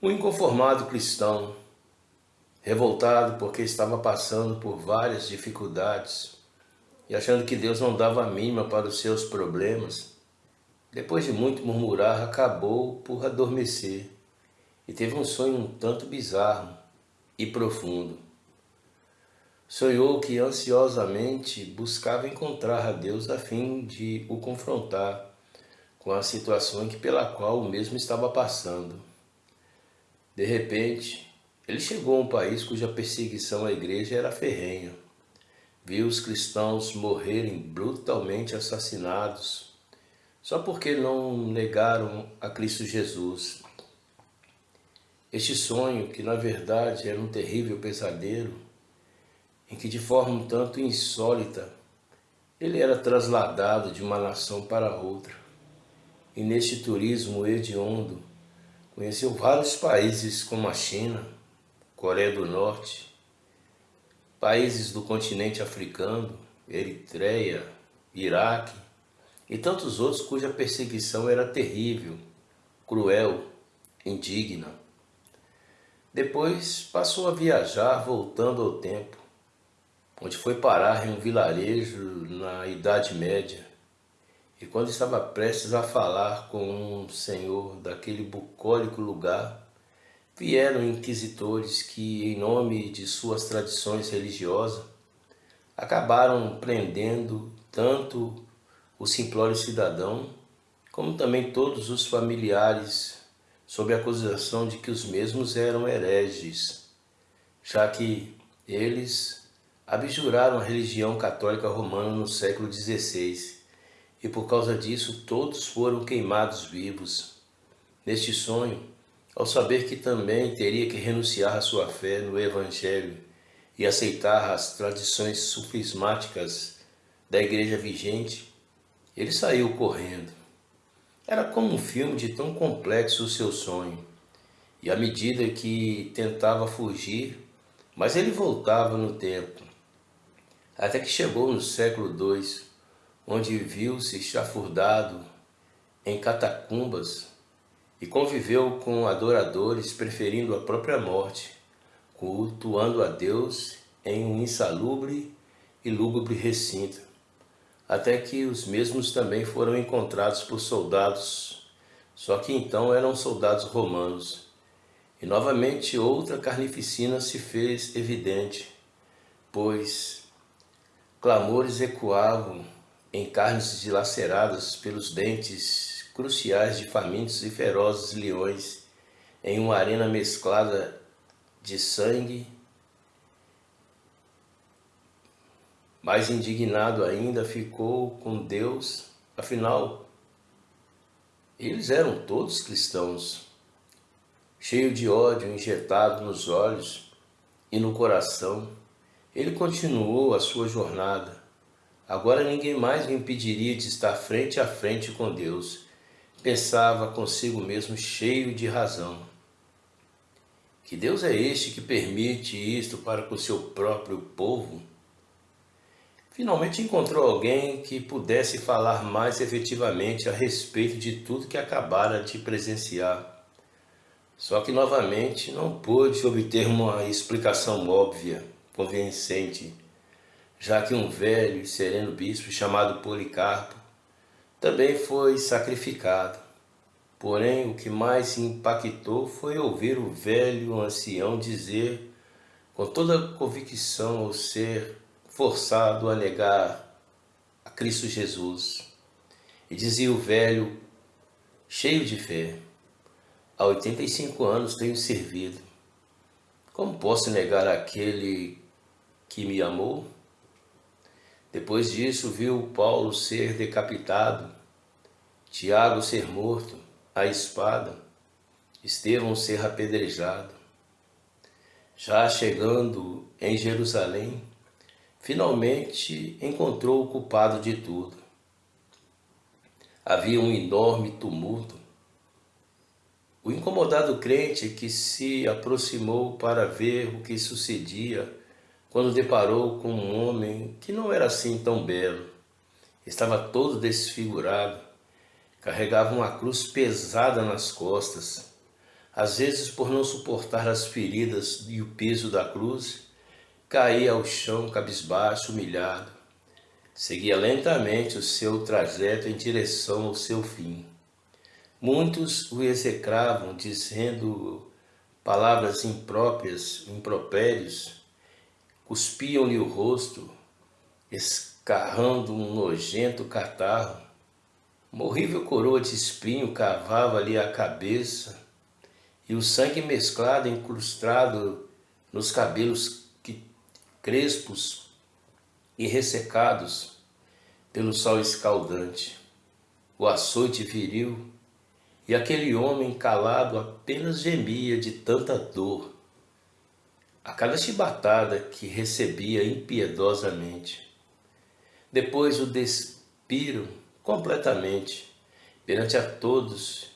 Um inconformado cristão, revoltado porque estava passando por várias dificuldades e achando que Deus não dava a mínima para os seus problemas, depois de muito murmurar, acabou por adormecer e teve um sonho um tanto bizarro e profundo. Sonhou que ansiosamente buscava encontrar a Deus a fim de o confrontar com a situação pela qual o mesmo estava passando. De repente, ele chegou a um país cuja perseguição à igreja era ferrenha. Viu os cristãos morrerem brutalmente assassinados só porque não negaram a Cristo Jesus. Este sonho, que na verdade era um terrível pesadelo, em que de forma um tanto insólita ele era trasladado de uma nação para outra. E neste turismo hediondo, Conheceu vários países como a China, Coreia do Norte, países do continente africano, Eritreia, Iraque e tantos outros cuja perseguição era terrível, cruel, indigna. Depois passou a viajar voltando ao tempo, onde foi parar em um vilarejo na Idade Média, e quando estava prestes a falar com um senhor daquele bucólico lugar, vieram inquisitores que, em nome de suas tradições religiosas, acabaram prendendo tanto o simplório cidadão, como também todos os familiares, sob a acusação de que os mesmos eram hereges, já que eles abjuraram a religião católica romana no século XVI e por causa disso todos foram queimados vivos. Neste sonho, ao saber que também teria que renunciar à sua fé no Evangelho e aceitar as tradições sufismáticas da igreja vigente, ele saiu correndo. Era como um filme de tão complexo o seu sonho, e à medida que tentava fugir, mas ele voltava no tempo, até que chegou no século II, onde viu-se chafurdado em catacumbas e conviveu com adoradores preferindo a própria morte, cultuando a Deus em um insalubre e lúgubre recinto, até que os mesmos também foram encontrados por soldados, só que então eram soldados romanos. E novamente outra carnificina se fez evidente, pois clamores ecoavam em carnes dilaceradas pelos dentes cruciais de famintos e ferozes leões, em uma arena mesclada de sangue, mais indignado ainda ficou com Deus, afinal, eles eram todos cristãos, cheio de ódio injetado nos olhos e no coração, ele continuou a sua jornada, Agora ninguém mais me impediria de estar frente a frente com Deus. Pensava consigo mesmo cheio de razão. Que Deus é este que permite isto para com o seu próprio povo? Finalmente encontrou alguém que pudesse falar mais efetivamente a respeito de tudo que acabara de presenciar. Só que novamente não pôde obter uma explicação óbvia, convincente, já que um velho e sereno bispo chamado Policarpo também foi sacrificado. Porém, o que mais impactou foi ouvir o velho ancião dizer com toda convicção ao ser forçado a negar a Cristo Jesus. E dizia o velho, cheio de fé, há 85 anos tenho servido. Como posso negar aquele que me amou? Depois disso, viu Paulo ser decapitado, Tiago ser morto à espada, Estevão ser apedrejado. Já chegando em Jerusalém, finalmente encontrou o culpado de tudo. Havia um enorme tumulto. O incomodado crente que se aproximou para ver o que sucedia quando deparou com um homem que não era assim tão belo. Estava todo desfigurado, carregava uma cruz pesada nas costas. às vezes por não suportar as feridas e o peso da cruz, caía ao chão cabisbaixo, humilhado. Seguia lentamente o seu trajeto em direção ao seu fim. Muitos o execravam, dizendo palavras impróprias, impropérios, cuspiam-lhe o rosto, escarrando um nojento catarro. Uma horrível coroa de espinho cavava-lhe a cabeça, e o sangue mesclado, incrustado nos cabelos crespos e ressecados pelo sol escaldante. O açoite viril e aquele homem calado apenas gemia de tanta dor a cada chibatada que recebia impiedosamente. Depois o despiram completamente perante a todos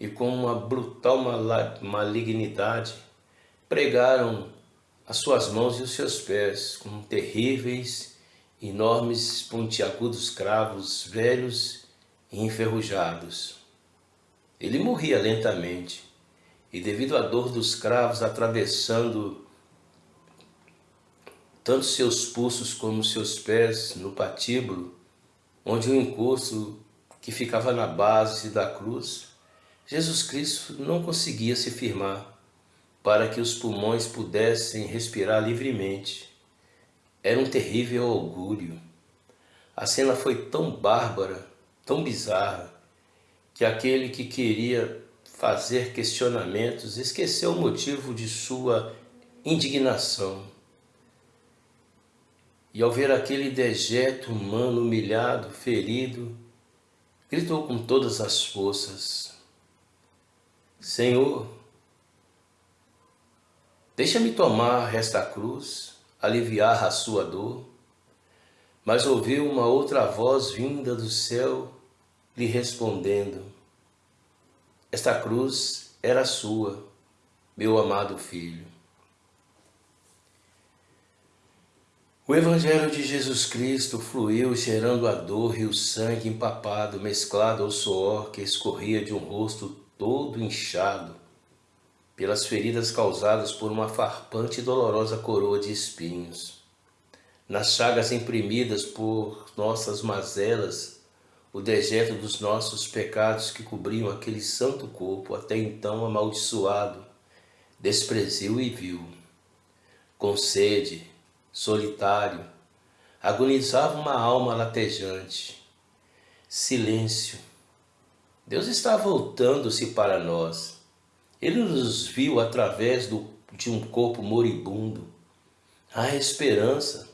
e com uma brutal malignidade pregaram as suas mãos e os seus pés com terríveis, enormes, pontiagudos cravos velhos e enferrujados. Ele morria lentamente, e devido à dor dos cravos atravessando tanto seus pulsos como seus pés no patíbulo, onde o encosto que ficava na base da cruz, Jesus Cristo não conseguia se firmar para que os pulmões pudessem respirar livremente. Era um terrível augúrio. A cena foi tão bárbara, tão bizarra, que aquele que queria fazer questionamentos esqueceu o motivo de sua indignação. E ao ver aquele dejeto humano humilhado, ferido, gritou com todas as forças, Senhor, deixa-me tomar esta cruz, aliviar a sua dor. Mas ouviu uma outra voz vinda do céu lhe respondendo: Esta cruz era sua, meu amado filho. O Evangelho de Jesus Cristo fluiu cheirando a dor e o sangue empapado, mesclado ao suor que escorria de um rosto todo inchado, pelas feridas causadas por uma farpante e dolorosa coroa de espinhos. Nas chagas imprimidas por nossas mazelas, o dejeto dos nossos pecados que cobriam aquele santo corpo, até então amaldiçoado, despreziu e viu. Com sede, solitário, agonizava uma alma latejante. Silêncio. Deus está voltando-se para nós. Ele nos viu através do, de um corpo moribundo. Há esperança.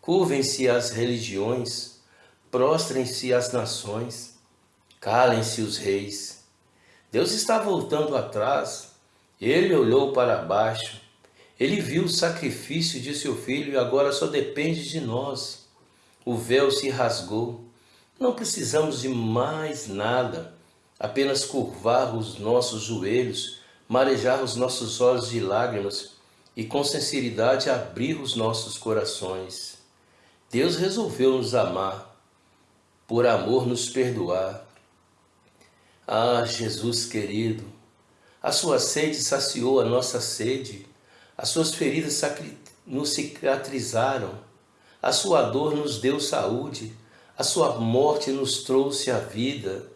Curvem-se as religiões, prostrem-se as nações, calem-se os reis. Deus está voltando atrás, ele olhou para baixo, ele viu o sacrifício de seu filho e agora só depende de nós. O véu se rasgou, não precisamos de mais nada, apenas curvar os nossos joelhos, marejar os nossos olhos de lágrimas e com sinceridade abrir os nossos corações. Deus resolveu nos amar por amor nos perdoar. Ah, Jesus querido, a sua sede saciou a nossa sede, as suas feridas nos cicatrizaram, a sua dor nos deu saúde, a sua morte nos trouxe a vida.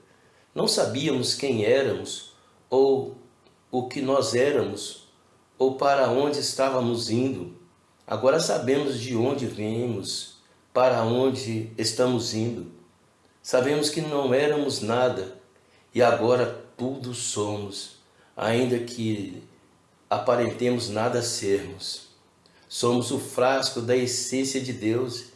Não sabíamos quem éramos, ou o que nós éramos, ou para onde estávamos indo. Agora sabemos de onde viemos, para onde estamos indo. Sabemos que não éramos nada e agora tudo somos, ainda que aparentemos nada sermos. Somos o frasco da essência de Deus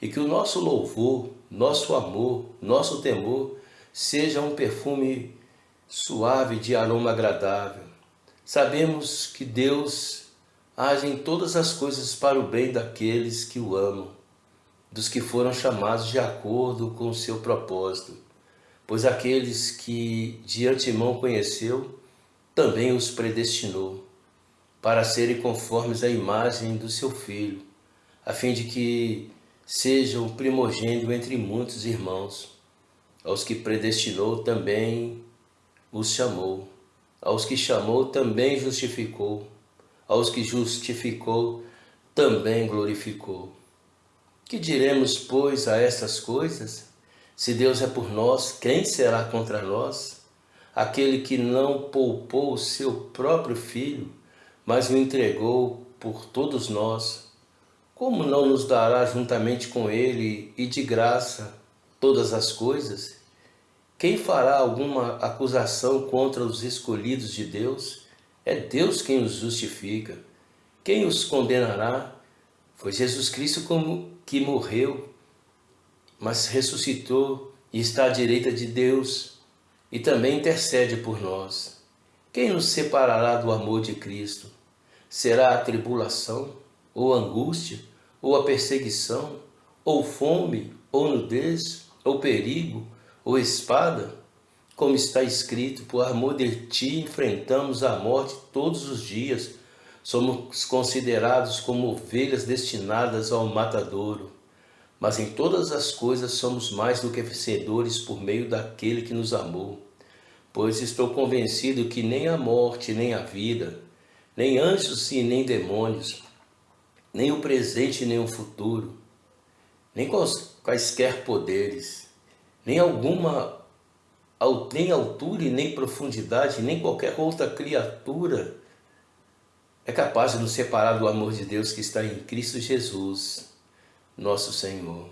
e que o nosso louvor, nosso amor, nosso temor seja um perfume suave de aroma agradável. Sabemos que Deus age em todas as coisas para o bem daqueles que o amam dos que foram chamados de acordo com o seu propósito, pois aqueles que de antemão conheceu, também os predestinou, para serem conformes à imagem do seu Filho, a fim de que sejam o primogênito entre muitos irmãos. Aos que predestinou também os chamou, aos que chamou também justificou, aos que justificou também glorificou. Que diremos, pois, a estas coisas? Se Deus é por nós, quem será contra nós? Aquele que não poupou o seu próprio filho, mas o entregou por todos nós, como não nos dará juntamente com ele e de graça todas as coisas? Quem fará alguma acusação contra os escolhidos de Deus? É Deus quem os justifica. Quem os condenará? Foi Jesus Cristo que morreu, mas ressuscitou e está à direita de Deus e também intercede por nós. Quem nos separará do amor de Cristo? Será a tribulação, ou angústia, ou a perseguição, ou fome, ou nudez, ou perigo, ou espada, como está escrito, por amor de ti enfrentamos a morte todos os dias, somos considerados como ovelhas destinadas ao matadouro. Mas em todas as coisas somos mais do que vencedores por meio daquele que nos amou. Pois estou convencido que nem a morte, nem a vida, nem anjos e nem demônios, nem o presente nem o futuro, nem quaisquer poderes, nem alguma nem altura e nem profundidade, nem qualquer outra criatura é capaz de nos separar do amor de Deus que está em Cristo Jesus, nosso Senhor.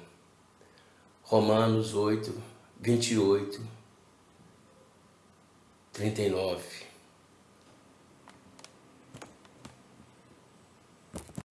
Romanos 8, 28, 39.